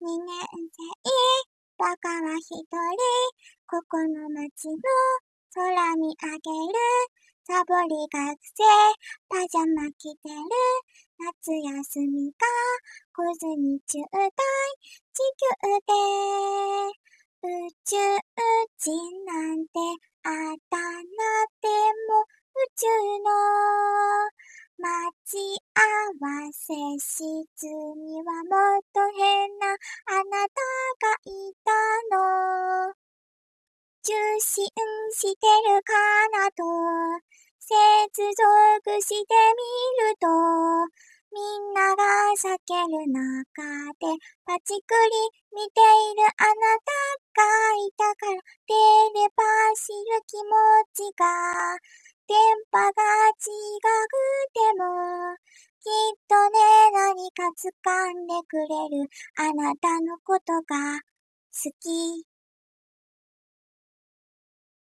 二年生、バカは一人、ここの街の空見上げる。サボり学生、パジャマ着てる。夏休みが来ずに中大、地球で。宇宙人なんてあだ名でも宇宙の待ち合わせ室にはもっと信してるかなと。接続してみるとみんなが避ける中でパチクリ見ているあなたがいたからテレパシる気持ちが電波が違くてもきっとね何か掴んでくれるあなたのことが好き。